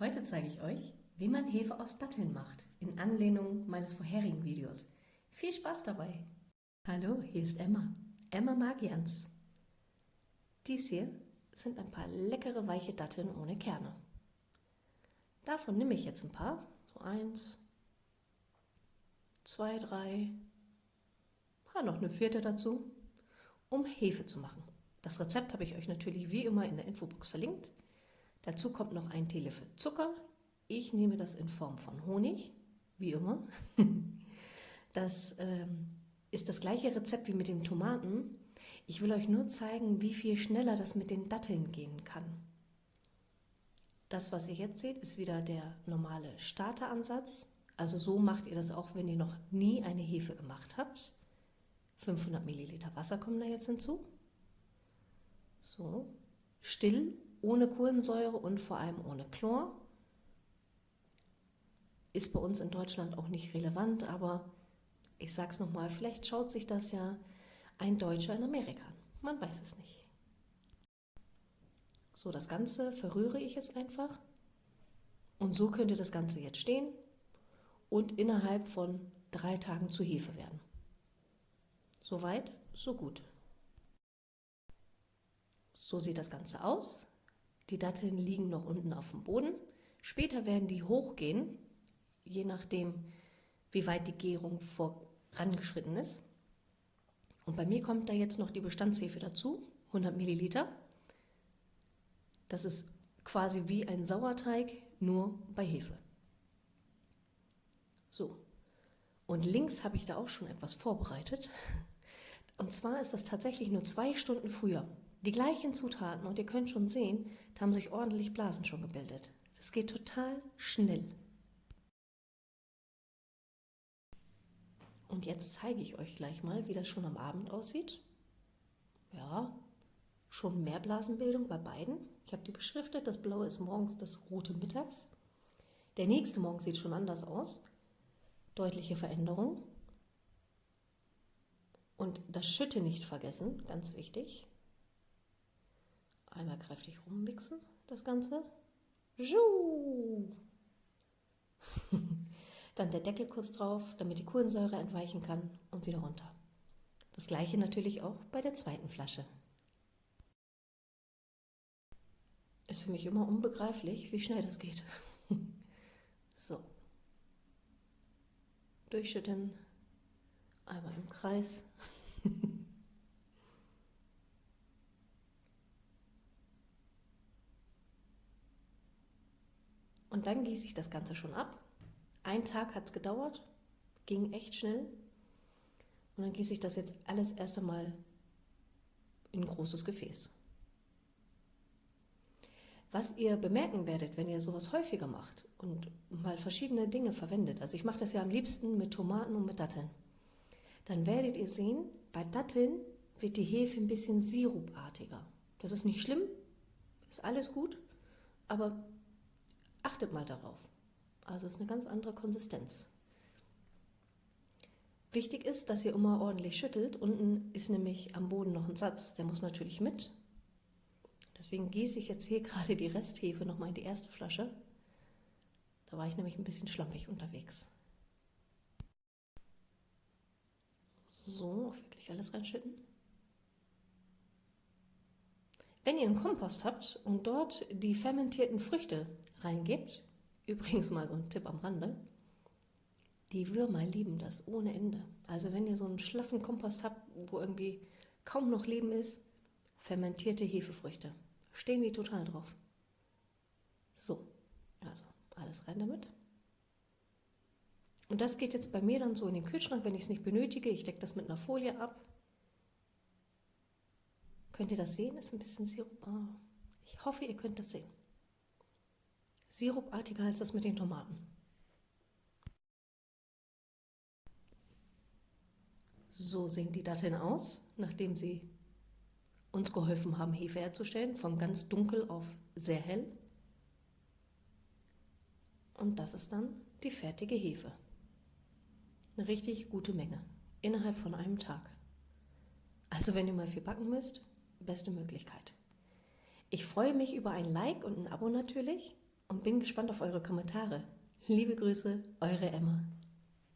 Heute zeige ich euch, wie man Hefe aus Datteln macht, in Anlehnung meines vorherigen Videos. Viel Spaß dabei! Hallo, hier ist Emma, Emma Magians. Dies hier sind ein paar leckere weiche Datteln ohne Kerne. Davon nehme ich jetzt ein paar, so eins, zwei, drei, ah, noch eine vierte dazu, um Hefe zu machen. Das Rezept habe ich euch natürlich wie immer in der Infobox verlinkt. Dazu kommt noch ein Teelöffel Zucker. Ich nehme das in Form von Honig, wie immer. Das ähm, ist das gleiche Rezept wie mit den Tomaten. Ich will euch nur zeigen, wie viel schneller das mit den Datteln gehen kann. Das, was ihr jetzt seht, ist wieder der normale Starteransatz. Also so macht ihr das auch, wenn ihr noch nie eine Hefe gemacht habt. 500 Milliliter Wasser kommen da jetzt hinzu. So, still ohne Kohlensäure und vor allem ohne Chlor. Ist bei uns in Deutschland auch nicht relevant, aber ich sage es nochmal, vielleicht schaut sich das ja ein Deutscher in Amerika an. Man weiß es nicht. So, das Ganze verrühre ich jetzt einfach. Und so könnte das Ganze jetzt stehen und innerhalb von drei Tagen zu Hefe werden. Soweit, so gut. So sieht das Ganze aus. Die Datteln liegen noch unten auf dem Boden. Später werden die hochgehen, je nachdem, wie weit die Gärung vorangeschritten ist. Und bei mir kommt da jetzt noch die Bestandshefe dazu, 100 Milliliter. Das ist quasi wie ein Sauerteig, nur bei Hefe. So, und links habe ich da auch schon etwas vorbereitet. Und zwar ist das tatsächlich nur zwei Stunden früher. Die gleichen Zutaten und ihr könnt schon sehen, da haben sich ordentlich Blasen schon gebildet. Das geht total schnell. Und jetzt zeige ich euch gleich mal, wie das schon am Abend aussieht. Ja, schon mehr Blasenbildung bei beiden. Ich habe die beschriftet, das blaue ist morgens, das rote mittags. Der nächste Morgen sieht schon anders aus. Deutliche Veränderung. Und das Schütte nicht vergessen, ganz wichtig. Einmal kräftig rummixen, das Ganze. Dann der Deckel kurz drauf, damit die Kohlensäure entweichen kann und wieder runter. Das gleiche natürlich auch bei der zweiten Flasche. Ist für mich immer unbegreiflich, wie schnell das geht. so. Durchschütten, einmal im Kreis. Und dann gieße ich das Ganze schon ab. Ein Tag hat es gedauert, ging echt schnell. Und dann gieße ich das jetzt alles erst einmal in ein großes Gefäß. Was ihr bemerken werdet, wenn ihr sowas häufiger macht und mal verschiedene Dinge verwendet, also ich mache das ja am liebsten mit Tomaten und mit Datteln, dann werdet ihr sehen, bei Datteln wird die Hefe ein bisschen sirupartiger. Das ist nicht schlimm, ist alles gut, aber Achtet mal darauf. Also ist eine ganz andere Konsistenz. Wichtig ist, dass ihr immer ordentlich schüttelt. Unten ist nämlich am Boden noch ein Satz, der muss natürlich mit. Deswegen gieße ich jetzt hier gerade die Resthefe nochmal in die erste Flasche. Da war ich nämlich ein bisschen schlampig unterwegs. So, wirklich alles reinschütten. Wenn ihr einen Kompost habt und dort die fermentierten Früchte reingebt, übrigens mal so ein Tipp am Rande, die Würmer lieben das ohne Ende. Also wenn ihr so einen schlaffen Kompost habt, wo irgendwie kaum noch Leben ist, fermentierte Hefefrüchte, stehen die total drauf. So, also alles rein damit. Und das geht jetzt bei mir dann so in den Kühlschrank, wenn ich es nicht benötige. Ich decke das mit einer Folie ab Könnt ihr das sehen? Ist ein bisschen Sirup. Oh. Ich hoffe, ihr könnt das sehen. Sirupartiger als das mit den Tomaten. So sehen die Datteln aus, nachdem sie uns geholfen haben, Hefe herzustellen, von ganz dunkel auf sehr hell. Und das ist dann die fertige Hefe. Eine richtig gute Menge, innerhalb von einem Tag. Also wenn ihr mal viel backen müsst, beste Möglichkeit. Ich freue mich über ein Like und ein Abo natürlich. und bin gespannt auf eure Kommentare. Liebe Grüße, eure Emma.